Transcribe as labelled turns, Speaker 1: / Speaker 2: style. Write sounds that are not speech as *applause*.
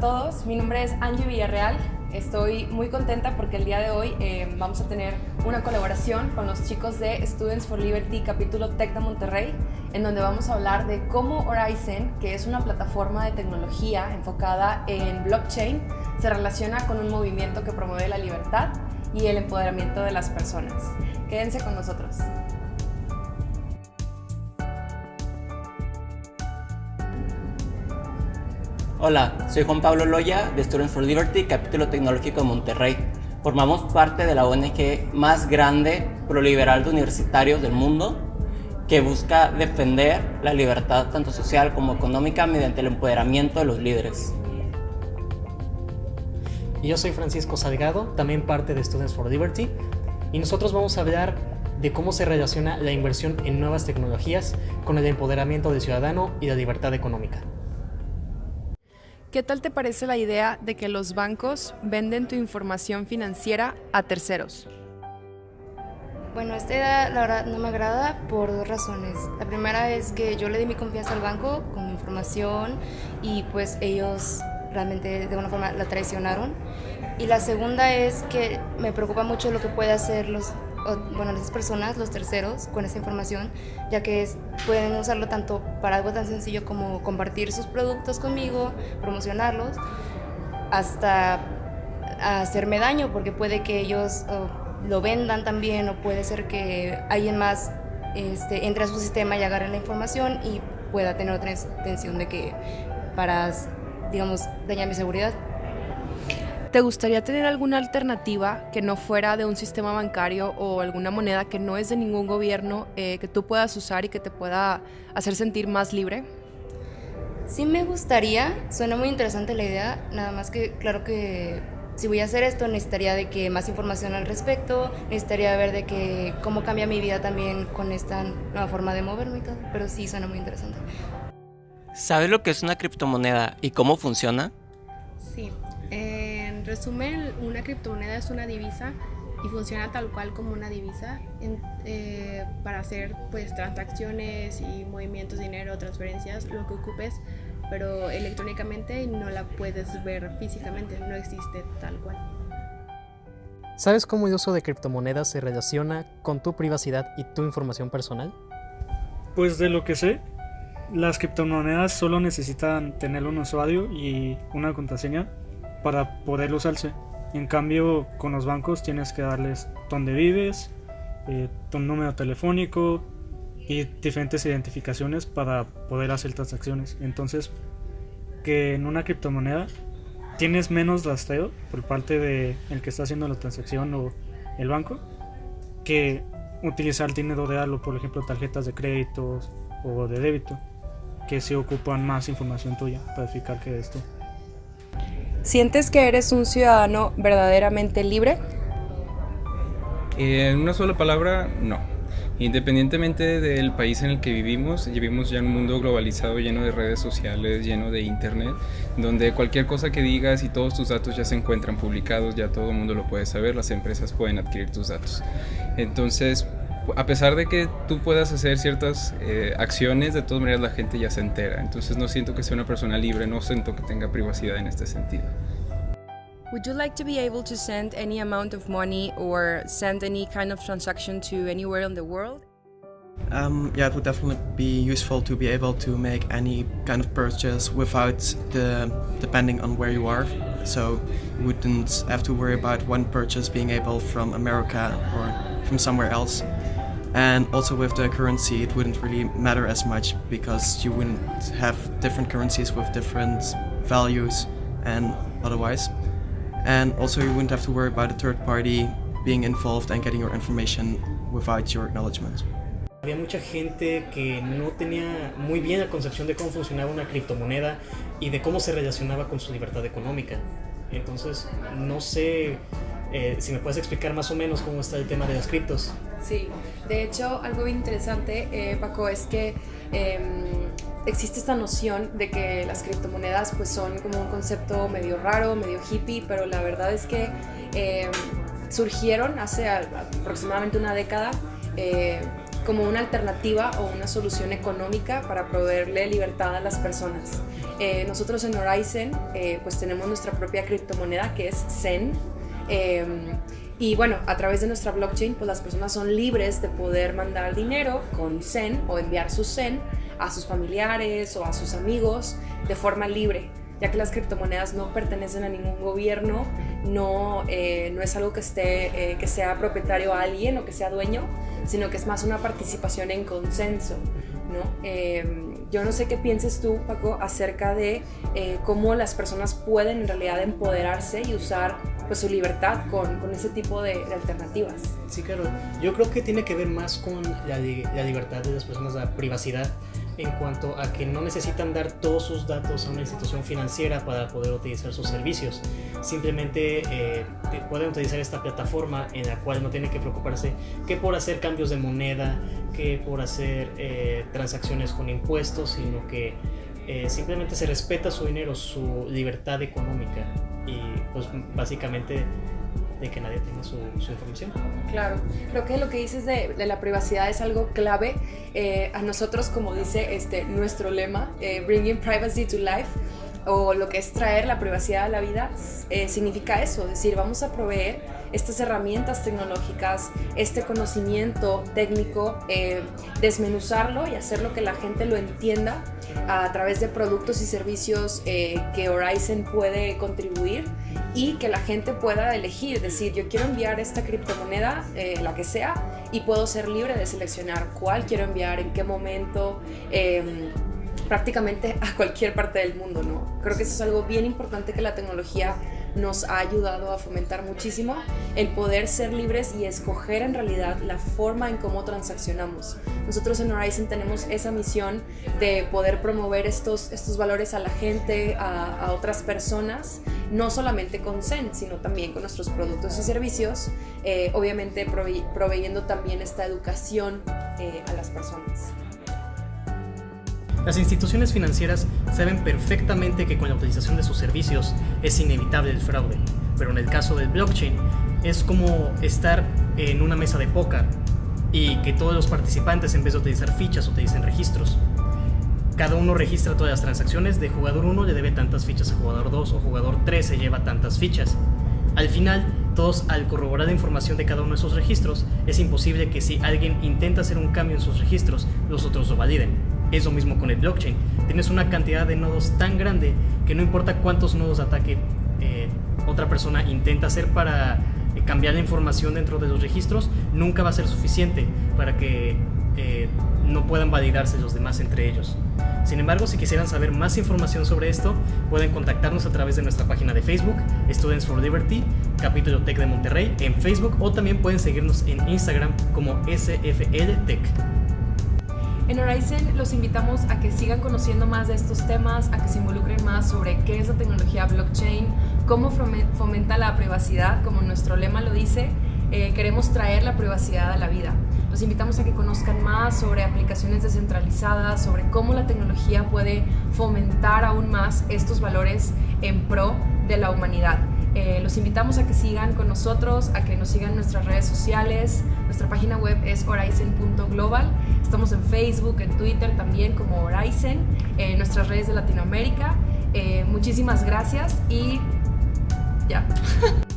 Speaker 1: todos, mi nombre es Angie Villarreal. Estoy muy contenta porque el día de hoy eh, vamos a tener una colaboración con los chicos de Students for Liberty capítulo Tech de Monterrey, en donde vamos a hablar de cómo Horizon, que es una plataforma de tecnología enfocada en blockchain, se relaciona con un movimiento que promueve la libertad y el empoderamiento de las personas. Quédense con nosotros.
Speaker 2: Hola, soy Juan Pablo Loya de Students for Liberty, capítulo tecnológico de Monterrey. Formamos parte de la ONG más grande proliberal de universitarios del mundo que busca defender la libertad tanto social como económica mediante el empoderamiento de los líderes.
Speaker 3: Y yo soy Francisco Salgado, también parte de Students for Liberty, y nosotros vamos a hablar de cómo se relaciona la inversión en nuevas tecnologías con el empoderamiento del ciudadano y la libertad económica.
Speaker 1: ¿Qué tal te parece la idea de que los bancos venden tu información financiera a terceros?
Speaker 4: Bueno, esta idea la verdad no me agrada por dos razones. La primera es que yo le di mi confianza al banco con mi información y pues ellos realmente de alguna forma la traicionaron. Y la segunda es que me preocupa mucho lo que puede hacer los bueno, las personas, los terceros, con esa información, ya que pueden usarlo tanto para algo tan sencillo como compartir sus productos conmigo, promocionarlos, hasta hacerme daño, porque puede que ellos lo vendan también, o puede ser que alguien más este, entre a su sistema y agarre la información y pueda tener otra intención de que para, digamos, dañar mi seguridad.
Speaker 1: ¿Te gustaría tener alguna alternativa que no fuera de un sistema bancario o alguna moneda que no es de ningún gobierno eh, que tú puedas usar y que te pueda hacer sentir más libre?
Speaker 4: Sí me gustaría, suena muy interesante la idea, nada más que claro que si voy a hacer esto necesitaría de que más información al respecto, necesitaría ver de que cómo cambia mi vida también con esta nueva forma de moverme y todo, pero sí suena muy interesante.
Speaker 2: ¿Sabes lo que es una criptomoneda y cómo funciona?
Speaker 5: Sí. En resumen, una criptomoneda es una divisa y funciona tal cual como una divisa eh, para hacer pues transacciones y movimientos de dinero, transferencias, lo que ocupes, pero electrónicamente no la puedes ver físicamente, no existe tal cual.
Speaker 3: ¿Sabes cómo el uso de criptomonedas se relaciona con tu privacidad y tu información personal?
Speaker 6: Pues de lo que sé, las criptomonedas solo necesitan tener un usuario y una contraseña para poder usarse. En cambio, con los bancos tienes que darles dónde vives, eh, tu número telefónico y diferentes identificaciones para poder hacer transacciones. Entonces, que en una criptomoneda tienes menos rastreo por parte de el que está haciendo la transacción o el banco que utilizar dinero real o por ejemplo tarjetas de crédito o de débito que se ocupan más información tuya para verificar que eres tú.
Speaker 1: ¿Sientes que eres un ciudadano verdaderamente libre?
Speaker 7: En una sola palabra, no. Independientemente del país en el que vivimos, vivimos ya en un mundo globalizado lleno de redes sociales, lleno de internet, donde cualquier cosa que digas y todos tus datos ya se encuentran publicados, ya todo el mundo lo puede saber, las empresas pueden adquirir tus datos. Entonces, a pesar de que tú puedas hacer ciertas eh, acciones, de todas maneras la gente ya se entera. Entonces no siento que sea una persona libre, no siento que tenga privacidad en este sentido.
Speaker 1: Would you like to be able to send any amount of money or send any kind of transaction to anywhere in the world?
Speaker 8: Um, yeah, it would definitely be useful to be able to make any kind of purchase without the depending on where you are. So you wouldn't have to worry about one purchase being able from America or from somewhere else. And also with the currency, it wouldn't really matter as much because you wouldn't have different currencies with different values and otherwise. And also you wouldn't have to worry about a third party being involved and getting your information without your acknowledgement.
Speaker 3: Había mucha gente que no tenía muy bien la concepción de cómo funcionaba una criptomoneda y de cómo se relacionaba con su libertad económica. Entonces, no sé eh, si me puedes explicar más o menos cómo está el tema de las criptos.
Speaker 1: Sí, de hecho algo interesante, eh, Paco, es que em, existe esta noción de que las criptomonedas pues son como un concepto medio raro, medio hippie, pero la verdad es que em, surgieron hace aproximadamente una década eh, como una alternativa o una solución económica para proveerle libertad a las personas. Eh, nosotros en Horizon eh, pues tenemos nuestra propia criptomoneda que es Zen. Em, y bueno, a través de nuestra blockchain, pues las personas son libres de poder mandar dinero con Zen o enviar su Zen a sus familiares o a sus amigos de forma libre, ya que las criptomonedas no pertenecen a ningún gobierno, no, eh, no es algo que, esté, eh, que sea propietario a alguien o que sea dueño, sino que es más una participación en consenso. ¿no? Em, yo no sé qué pienses tú, Paco, acerca de eh, cómo las personas pueden en realidad empoderarse y usar pues, su libertad con, con ese tipo de, de, alternativas.
Speaker 3: Sí, claro. Yo creo que tiene que ver más con la, la libertad de las personas, la privacidad en cuanto a que no necesitan dar todos sus datos a una institución financiera para poder utilizar sus servicios. Simplemente eh, pueden utilizar esta plataforma en la cual no tienen que preocuparse que por hacer cambios de moneda, que por hacer eh, transacciones con impuestos, sino que eh, simplemente se respeta su dinero, su libertad económica y pues básicamente de que nadie tenga su, información.
Speaker 1: Claro, creo que lo que dices de, la privacidad es algo clave. Eh, a nosotros, como dice este, nuestro lema, eh, Bringing Privacy to Life, o lo que es traer la privacidad a la vida, eh, significa eso, es decir, vamos a proveer estas herramientas tecnológicas, este conocimiento técnico, desmenuzarlo y hacer lo que la gente lo entienda a través de productos y servicios que Horizon puede contribuir y que la gente pueda elegir, decir, yo quiero enviar esta criptomoneda, eh, la que sea, y puedo ser libre de seleccionar cuál quiero enviar, en qué momento. Eh, prácticamente a cualquier parte del mundo, ¿no? Creo que eso es algo bien importante que la tecnología nos ha ayudado a fomentar muchísimo, el poder ser libres y escoger en realidad la forma en cómo transaccionamos. Nosotros en Horizon tenemos esa misión de poder promover estos, estos valores a la gente, a otras personas, no solamente con Zen, sino también con nuestros productos y servicios, eh, obviamente prove proveyendo también esta educación eh, a las personas.
Speaker 3: Las instituciones financieras saben perfectamente que con la utilización de sus servicios es inevitable el fraude, pero en el caso del blockchain es como estar en una mesa de póker y que todos los participantes en vez de utilizar fichas utilicen registros. Cada uno registra todas las transacciones, de jugador 1 le debe tantas fichas a jugador 2 o jugador 3 se lleva tantas fichas. Al final, todos al corroborar la información de cada uno de esos registros, es imposible que si alguien intenta hacer un cambio en sus registros, los otros lo validen. Es lo mismo con el blockchain. Tienes una cantidad de nodos tan grande que no importa cuántos nodos de ataque eh, otra persona intenta hacer para eh, cambiar la información dentro de los registros, nunca va a ser suficiente para que eh, no puedan validarse los demás entre ellos. Sin embargo, si quisieran saber más información sobre esto, pueden contactarnos a través de nuestra página de Facebook, Students for Liberty, capítulo Tech de Monterrey, en Facebook o también pueden seguirnos en Instagram como SFL Tech.
Speaker 1: En Horizon los invitamos a que sigan conociendo más de estos temas, a que se involucren más sobre qué es la tecnología blockchain, cómo fomenta la privacidad, como nuestro lema lo dice, eh, queremos traer la privacidad a la vida. Los invitamos a que conozcan más sobre aplicaciones descentralizadas, sobre cómo la tecnología puede fomentar aún más estos valores en pro de la humanidad. Eh, los invitamos a que sigan con nosotros, a que nos sigan en nuestras redes sociales. Nuestra página web es horizon.global. Estamos en Facebook, en Twitter también como Horizon, en nuestras redes de Latinoamérica. Eh, muchísimas gracias y ya. *laughs*